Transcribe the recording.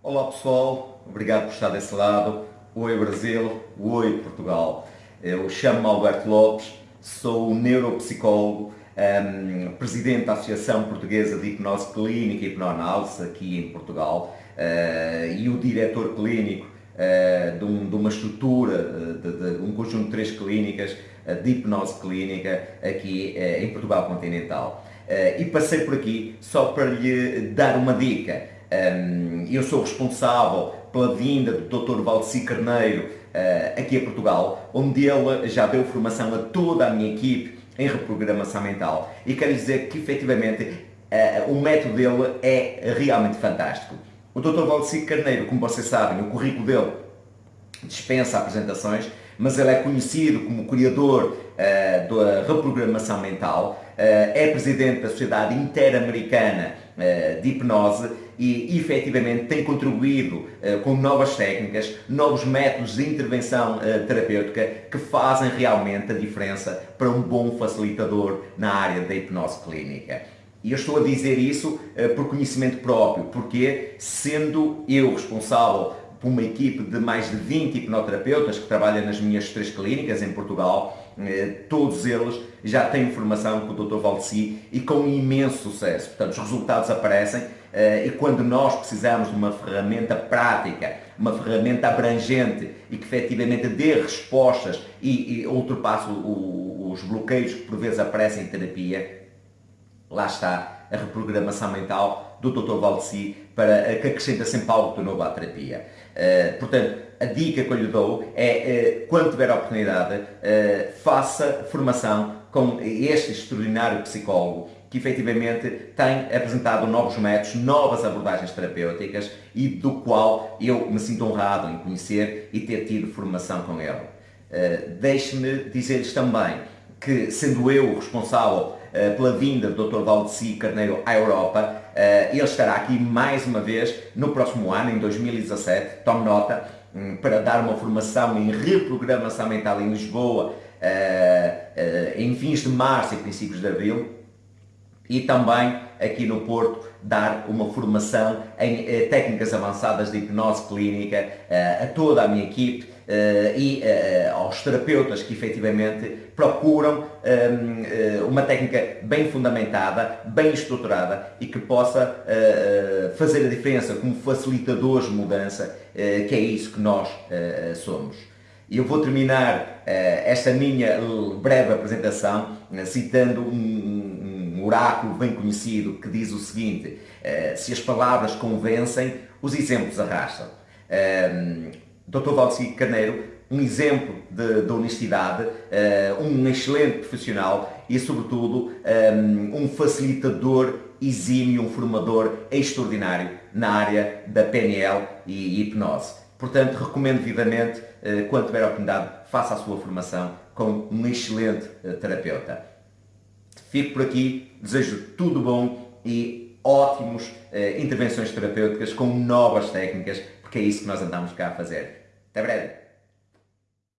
Olá pessoal, obrigado por estar desse lado. Oi Brasil, oi Portugal. Eu chamo-me Alberto Lopes, sou neuropsicólogo, um, presidente da Associação Portuguesa de Hipnose Clínica e Hipnoanálise aqui em Portugal uh, e o diretor clínico uh, de, um, de, uma estrutura, uh, de, de, um conjunto de três clínicas de hipnose clínica aqui em Portugal continental. e passei por aqui só para lhe dar uma dica. Um, eu sou responsável pela vinda do Dr. Valdeci Carneiro uh, aqui a Portugal, onde ele já deu formação a toda a minha equipe em reprogramação mental. E quero dizer que, efetivamente, uh, o método dele é realmente fantástico. O Dr. Valdeci Carneiro, como vocês sabem, o currículo dele dispensa apresentações, mas ele é conhecido como criador uh, da reprogramação mental, é presidente da Sociedade Interamericana de Hipnose e efetivamente tem contribuído com novas técnicas, novos métodos de intervenção terapêutica que fazem realmente a diferença para um bom facilitador na área da hipnose clínica. E eu estou a dizer isso por conhecimento próprio, porque sendo eu responsável por uma equipe de mais de 20 hipnoterapeutas que trabalham nas minhas três clínicas em Portugal. Eh, todos eles já têm formação com o Dr. Valdeci e com imenso sucesso. Portanto, os resultados aparecem eh, e quando nós precisamos de uma ferramenta prática, uma ferramenta abrangente e que efetivamente dê respostas e, e ultrapasse os bloqueios que por vezes aparecem em terapia, lá está a reprogramação mental do Dr. Valdeci para que acrescenta sempre algo de novo à terapia. Uh, portanto, a dica que eu lhe dou é, uh, quando tiver a oportunidade, uh, faça formação com este extraordinário psicólogo que efetivamente tem apresentado novos métodos, novas abordagens terapêuticas e do qual eu me sinto honrado em conhecer e ter tido formação com ele. Deixe-me dizer-lhes também que, sendo eu o responsável pela vinda do Dr. Valdeci Carneiro à Europa, uh, ele estará aqui mais uma vez no próximo ano, em 2017, tome nota, um, para dar uma formação em reprogramação mental em Lisboa, uh, em fins de março e princípios de abril, e também aqui no Porto dar uma formação em técnicas avançadas de hipnose clínica a toda a minha equipe e uh, aos terapeutas que efetivamente procuram um, uma técnica bem fundamentada, bem estruturada e que possa fazer a diferença como facilitadores de mudança, que é isso que nós somos. Eu vou terminar esta minha breve apresentação citando um, um oráculo bem conhecido que diz o seguinte, se as palavras convencem, os exemplos arrastam. Dr. Valdeci Carneiro, um exemplo de, de honestidade, uh, um excelente profissional e, sobretudo, um, eh, um facilitador exímio, um formador extraordinário na área da PNL e hipnose. Portanto, recomendo vivamente, uh, quando tiver a oportunidade, faça a sua formação com um excelente terapeuta. Fico por aqui, desejo tudo bom e ótimos intervenções terapêuticas com novas técnicas porque é isso que nós andamos cá a fazer. Até breve!